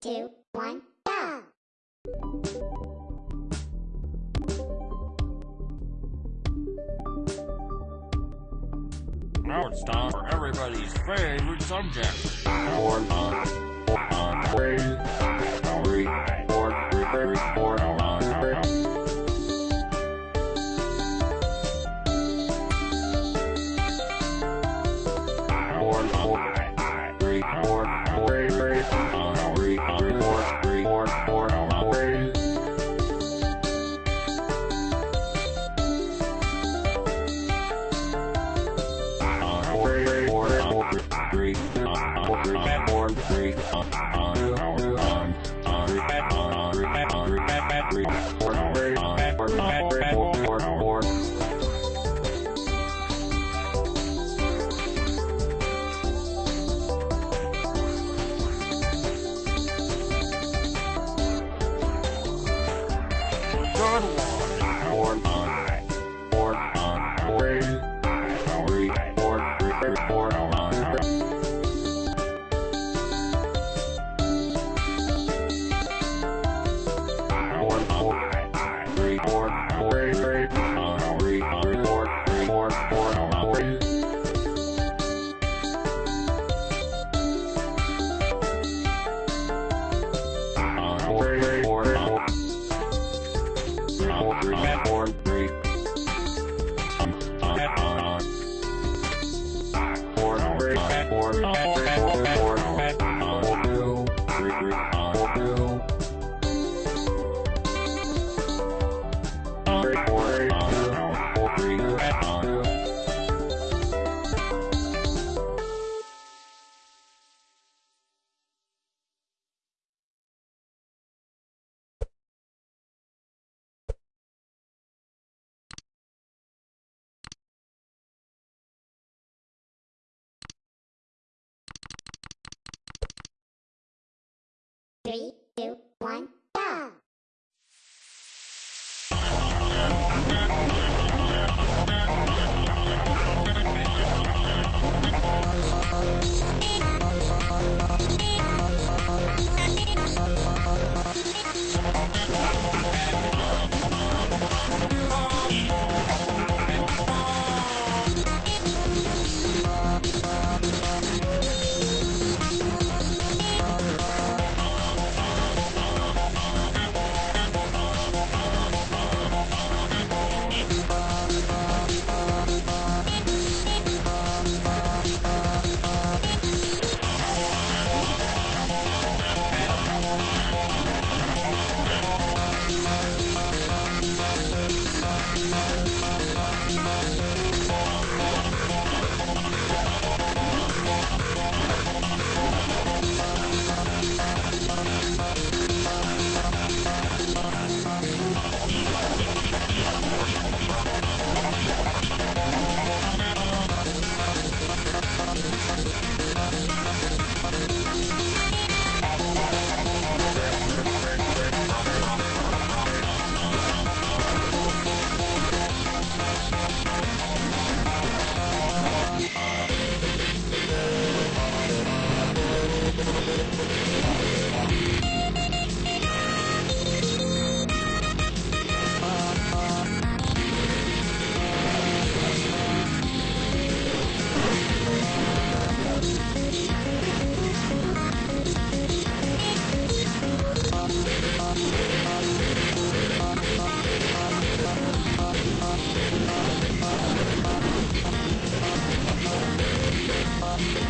two, one, go! Now it's time for everybody's favorite subject. Good Three,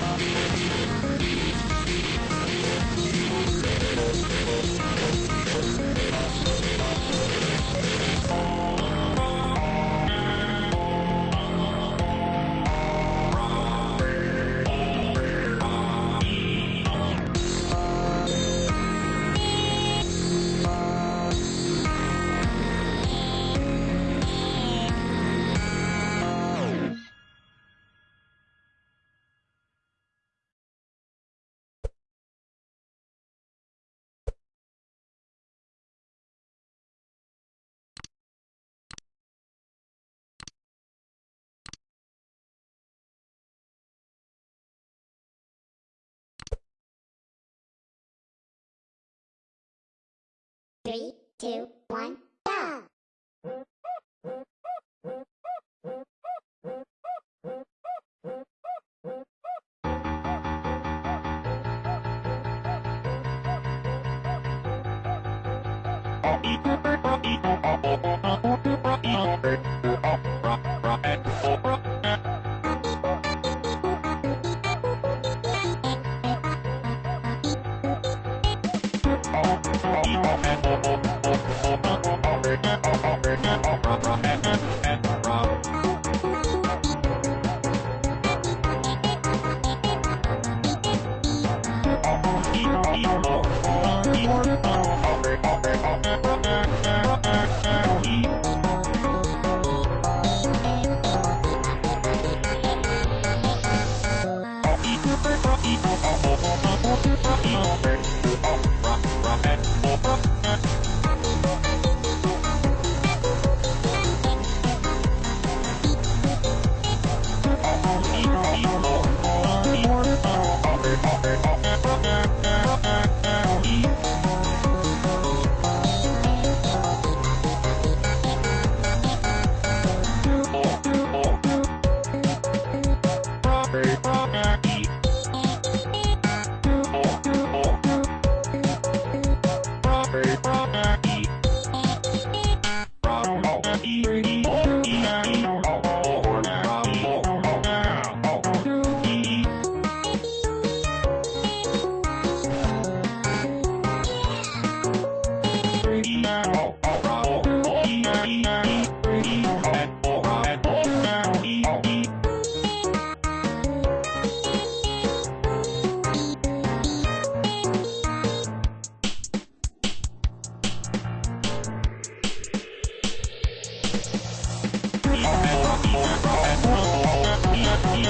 あっ。Three, two, one, go!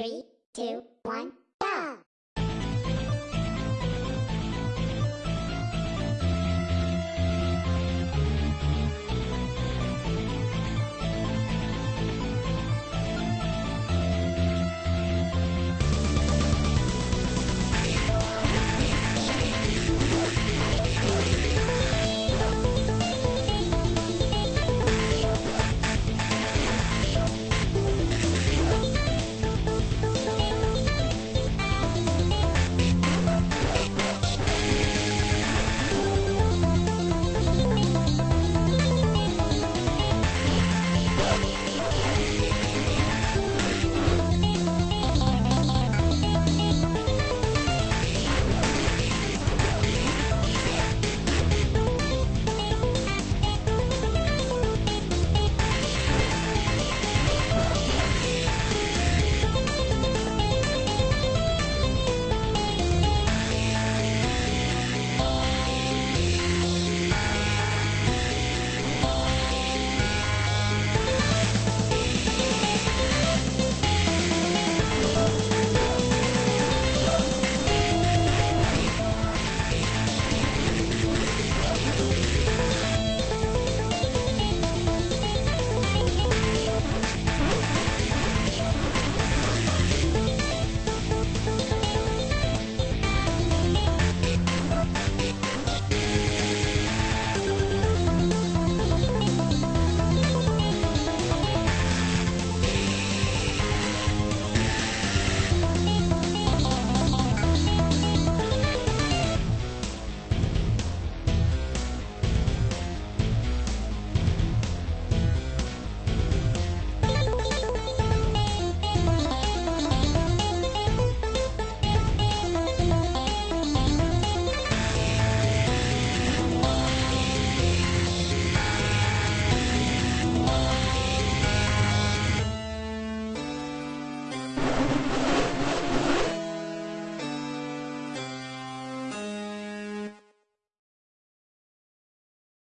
Three, two, one,